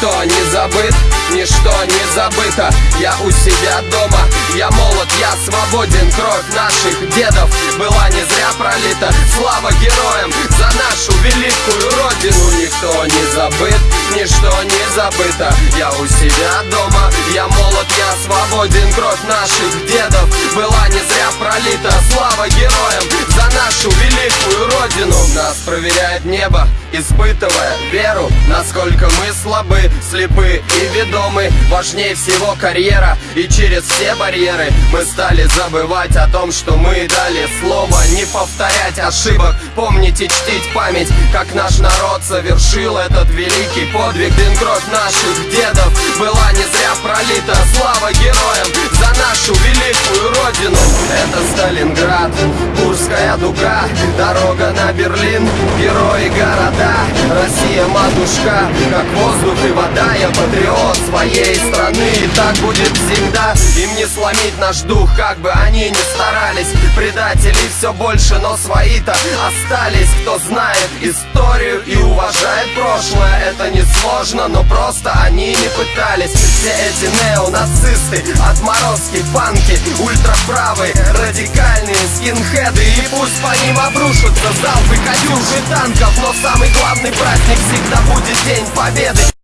Никто не забыт, ничто не забыто. Я у себя дома, я молод, я свободен. Кровь наших дедов была не зря пролита. Слава героям за нашу великую родину. Никто не забыт, ничто не забыто. Я у себя дома, я молод, я свободен. Кровь наших дедов была не зря пролита. Слава героям нашу великую родину. Нас проверяет небо, испытывая веру. Насколько мы слабы, слепы и ведомы. Важнее всего карьера и через все барьеры Мы стали забывать о том, что мы дали слово Не повторять ошибок, помнить и чтить память Как наш народ совершил этот великий подвиг. Дын кровь наших дедов была не зря пролита. Слава героям за нашу великую родину. Это Сталинград, Курская дуга Дорога на Берлин, герои города Россия матушка, как воздух и вода Я патриот своей страны. И так будет всегда Им не сломить наш дух, как бы они ни старались. Предателей все больше, но свои-то остались. Кто знает историю и уважает прошлое Это не сложно, но просто они не пытались. Все эти неонацисты, отморозки, панки Ультраправые, радикальные скинхеды. И пусть по ним обрушатся залпы катюши танков Но самый главный праздник всегда будет День Победы